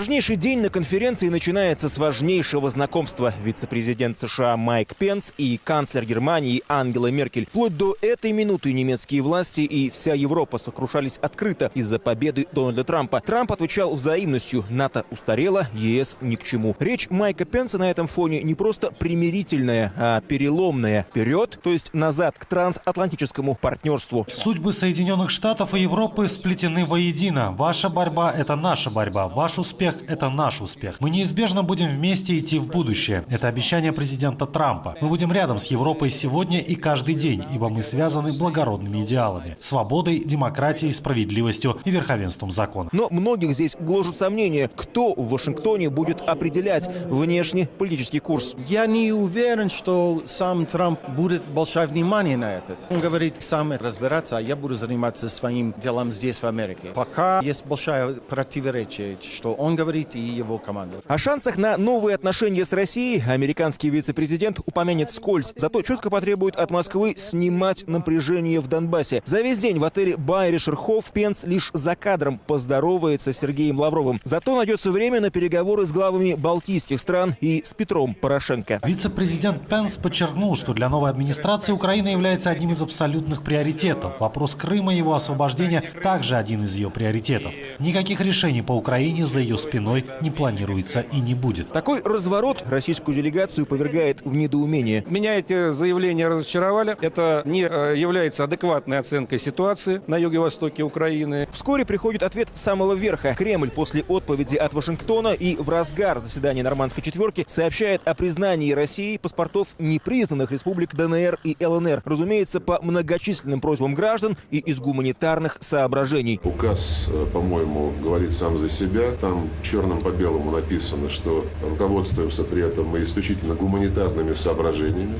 Важнейший день на конференции начинается с важнейшего знакомства. Вице-президент США Майк Пенс и канцлер Германии Ангела Меркель. Вплоть до этой минуты немецкие власти и вся Европа сокрушались открыто из-за победы Дональда Трампа. Трамп отвечал взаимностью. НАТО устарело, ЕС ни к чему. Речь Майка Пенса на этом фоне не просто примирительная, а переломная. Вперед, то есть назад к трансатлантическому партнерству. Судьбы Соединенных Штатов и Европы сплетены воедино. Ваша борьба – это наша борьба. Ваш успех – это наш успех. Мы неизбежно будем вместе идти в будущее. Это обещание президента Трампа. Мы будем рядом с Европой сегодня и каждый день, ибо мы связаны благородными идеалами – свободой, демократией, справедливостью и верховенством закона. Но многих здесь гложут сомнения, кто в Вашингтоне будет определять внешний политический курс. Я не уверен, что сам Трамп будет большое внимание на это. Он говорит сам разбираться, а я буду заниматься своим делом здесь, в Америке. Пока есть большое противоречие, что он говорит и его команда. О шансах на новые отношения с Россией американский вице-президент упомянет скользь, зато четко потребует от Москвы снимать напряжение в Донбассе. За весь день в отеле Байришерхоф Пенс лишь за кадром поздоровается с Сергеем Лавровым. Зато найдется время на переговоры с главами балтийских стран и с Петром Порошенко. Вице-президент Пенс подчеркнул, что для новой администрации Украина является одним из абсолютных приоритетов. Вопрос Крыма и его освобождения также один из ее приоритетов. Никаких решений по Украине за ее спиной не планируется и не будет. Такой разворот российскую делегацию повергает в недоумение. Меня эти заявления разочаровали. Это не э, является адекватной оценкой ситуации на юго-востоке Украины. Вскоре приходит ответ с самого верха. Кремль после отповеди от Вашингтона и в разгар заседания нормандской четверки сообщает о признании России паспортов непризнанных республик ДНР и ЛНР. Разумеется, по многочисленным просьбам граждан и из гуманитарных соображений. Указ, э, по-моему, говорит сам за себя. Там черным по белому написано, что руководствуемся при этом мы исключительно гуманитарными соображениями,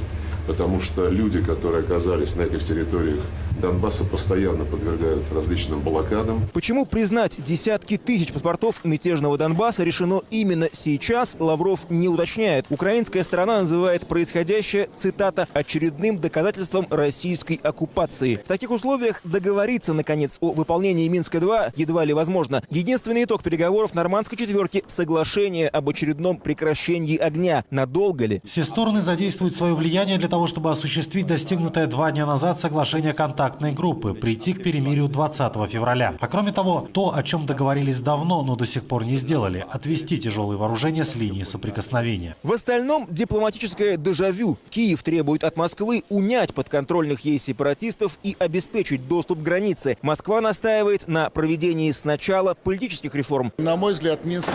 потому что люди, которые оказались на этих территориях Донбасса постоянно подвергаются различным блокадам. Почему признать десятки тысяч паспортов мятежного Донбасса решено именно сейчас, Лавров не уточняет. Украинская сторона называет происходящее, цитата, очередным доказательством российской оккупации. В таких условиях договориться, наконец, о выполнении Минска-2 едва ли возможно. Единственный итог переговоров нормандской четверки – соглашение об очередном прекращении огня. Надолго ли? Все стороны задействуют свое влияние для того, чтобы осуществить достигнутое два дня назад соглашение контакта контактной группы прийти к перемирию 20 февраля. А кроме того, то, о чем договорились давно, но до сих пор не сделали – отвести тяжелые вооружения с линии соприкосновения. В остальном дипломатическое дежавю. Киев требует от Москвы унять подконтрольных ей сепаратистов и обеспечить доступ к границе. Москва настаивает на проведении сначала политических реформ. На мой взгляд, Минск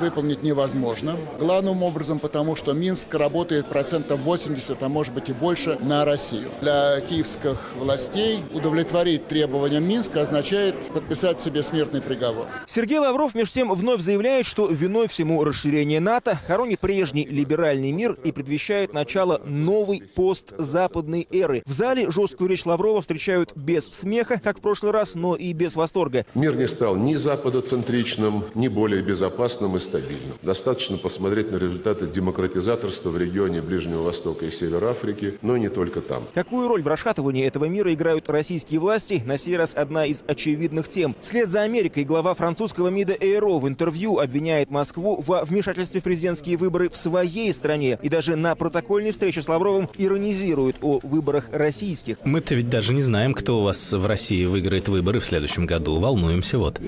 выполнить невозможно. Главным образом потому, что Минск работает процентов 80, а может быть и больше, на Россию. Для киевских властей удовлетворить требованиям Минска означает подписать себе смертный приговор. Сергей Лавров, между тем, вновь заявляет, что виной всему расширение НАТО хоронит прежний либеральный мир и предвещает начало новой постзападной эры. В зале жесткую речь Лаврова встречают без смеха, как в прошлый раз, но и без восторга. Мир не стал ни западоцентричным, ни более безопасным и стабильным. Достаточно посмотреть на результаты демократизаторства в регионе Ближнего Востока и Севера Африки, но и не только там. Какую роль в расшатывании этого мира играют российские власти, на сей раз одна из очевидных тем. Вслед за Америкой глава французского МИДа Эйро в интервью обвиняет Москву во вмешательстве в президентские выборы в своей стране и даже на протокольной встрече с Лавровым иронизирует о выборах российских. Мы-то ведь даже не знаем, кто у вас в России выиграет выборы в следующем году. Волнуемся вот.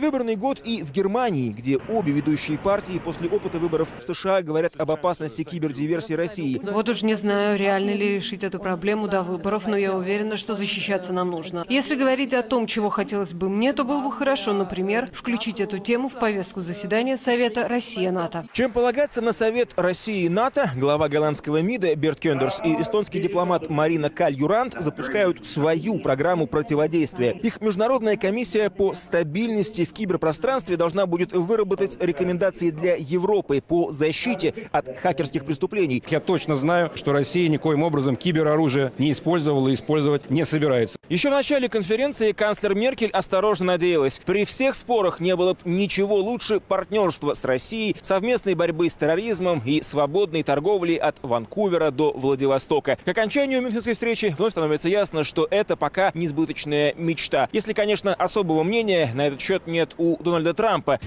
Предвыборный год и в Германии, где обе ведущие партии после опыта выборов в США говорят об опасности кибердиверсии России. Вот уж не знаю, реально ли решить эту проблему до выборов, но я уверена, что защищаться нам нужно. Если говорить о том, чего хотелось бы мне, то было бы хорошо, например, включить эту тему в повестку заседания Совета Россия-НАТО. Чем полагаться на Совет России и НАТО, глава голландского МИДа Берт Кендерс и эстонский дипломат Марина Каль-Юрант запускают свою программу противодействия. Их международная комиссия по стабильности в киберпространстве должна будет выработать рекомендации для Европы по защите от хакерских преступлений. Я точно знаю, что Россия никоим образом кибероружие не использовала и использовать не собирается. Еще в начале конференции канцлер Меркель осторожно надеялась, при всех спорах не было бы ничего лучше партнерства с Россией, совместной борьбы с терроризмом и свободной торговли от Ванкувера до Владивостока. К окончанию Мюнхенской встречи вновь становится ясно, что это пока несбыточная мечта. Если, конечно, особого мнения на этот счет нет у Дональда Трампа.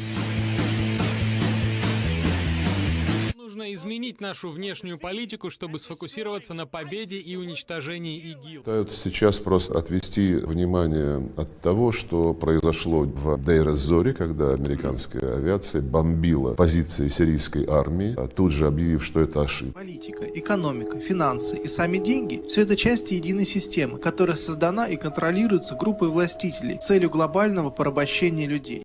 Изменить нашу внешнюю политику, чтобы сфокусироваться на победе и уничтожении ИГИЛ. Пытаются сейчас просто отвести внимание от того, что произошло в Дейр-эз-Зоре, когда американская авиация бомбила позиции сирийской армии, а тут же объявив, что это ошибка. Политика, экономика, финансы и сами деньги – все это части единой системы, которая создана и контролируется группой властителей с целью глобального порабощения людей.